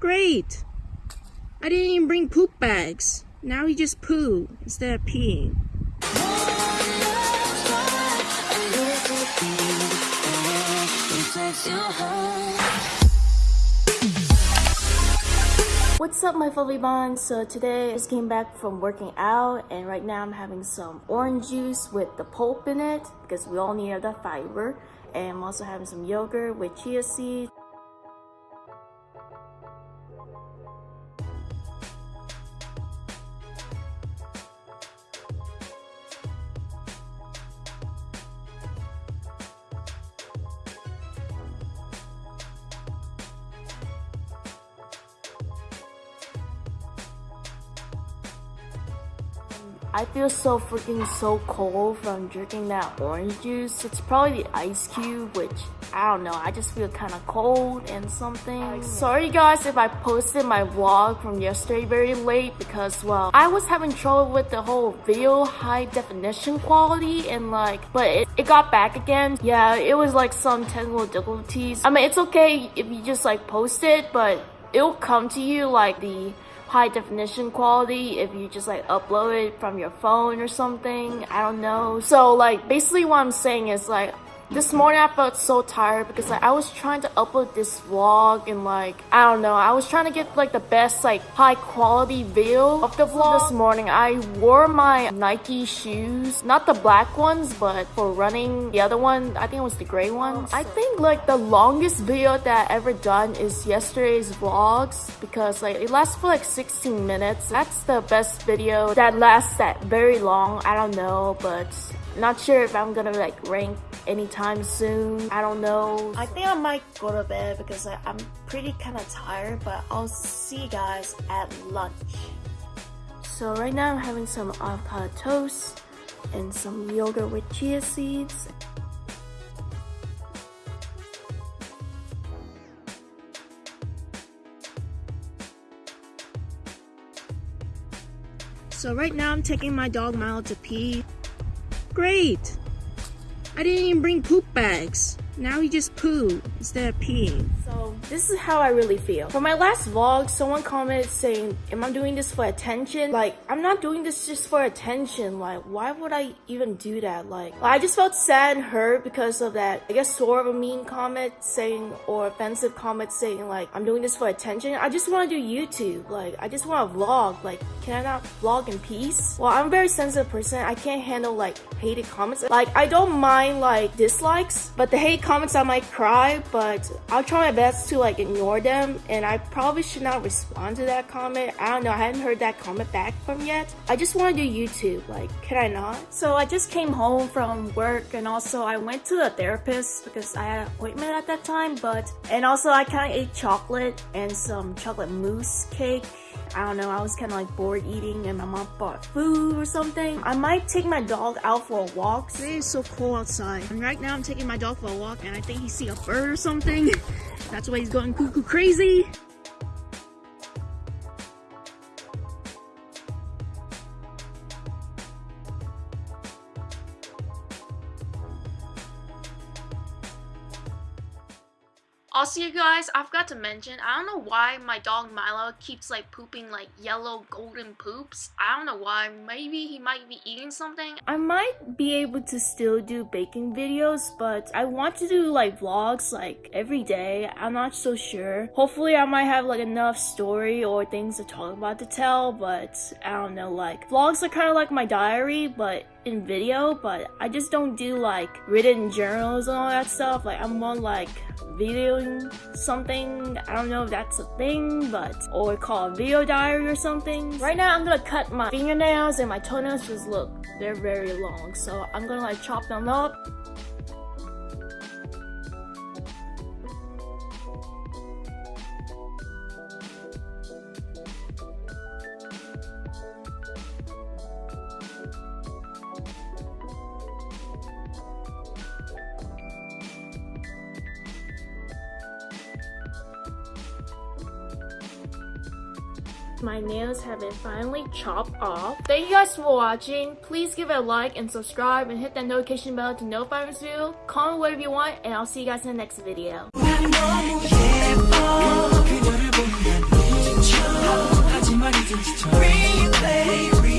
Great! I didn't even bring poop bags. Now he just poo instead of peeing. What's up my fluffy buns? So today I just came back from working out and right now I'm having some orange juice with the pulp in it because we all need that fiber and I'm also having some yogurt with chia seeds I feel so freaking so cold from drinking that orange juice. It's probably the ice cube, which I don't know. I just feel kind of cold and something. Sorry guys if I posted my vlog from yesterday very late because well, I was having trouble with the whole video high definition quality and like, but it, it got back again. Yeah, it was like some technical difficulties. I mean, it's okay if you just like post it, but it'll come to you like the high definition quality if you just like upload it from your phone or something. I don't know. So like basically what I'm saying is like this morning I felt so tired because like I was trying to upload this vlog and like I don't know I was trying to get like the best like high quality video of the vlog. This morning I wore my Nike shoes not the black ones but for running. The other one I think it was the gray ones. I think like the longest video that I ever done is yesterday's vlogs because like it lasts for like 16 minutes. That's the best video that lasts that very long. I don't know but not sure if I'm gonna like rank anytime soon. I don't know. I think I might go to bed because I, I'm pretty kind of tired, but I'll see you guys at lunch. So right now I'm having some avocado toast and some yogurt with chia seeds. So right now I'm taking my dog Milo to pee. Great! I didn't even bring poop bags. Now he just poo instead of peeing. So this is how I really feel. For my last vlog, someone commented saying, am I doing this for attention? Like, I'm not doing this just for attention. Like, why would I even do that? Like, I just felt sad and hurt because of that, I guess sort of a mean comment saying, or offensive comment saying like, I'm doing this for attention. I just want to do YouTube. Like, I just want to vlog. Like, can I not vlog in peace? Well, I'm a very sensitive person. I can't handle like hated comments. Like, I don't mind like dislikes, but the hate comments I might cry, but I'll try my best to like ignore them and I probably should not respond to that comment. I don't know, I haven't heard that comment back from yet. I just want to do YouTube, like can I not? So I just came home from work and also I went to the therapist because I had an appointment at that time, but and also I kind of ate chocolate and some chocolate mousse cake I don't know, I was kind of like bored eating and my mom bought food or something. I might take my dog out for a walk. Today is so cold outside. And right now I'm taking my dog for a walk and I think he see a bird or something. That's why he's going cuckoo crazy. Also, you guys, I forgot to mention, I don't know why my dog Milo keeps like pooping like yellow golden poops. I don't know why. Maybe he might be eating something. I might be able to still do baking videos, but I want to do like vlogs like every day. I'm not so sure. Hopefully, I might have like enough story or things to talk about to tell, but I don't know. Like, vlogs are kind of like my diary, but in video, but I just don't do like written journals and all that stuff. Like I'm more like videoing something. I don't know if that's a thing, but or call a video diary or something. Right now I'm gonna cut my fingernails and my toenails just look, they're very long. So I'm gonna like chop them up My nails have been finally chopped off. Thank you guys for watching. Please give it a like and subscribe and hit that notification bell to notify my video. Comment whatever you want and I'll see you guys in the next video. Replay, replay.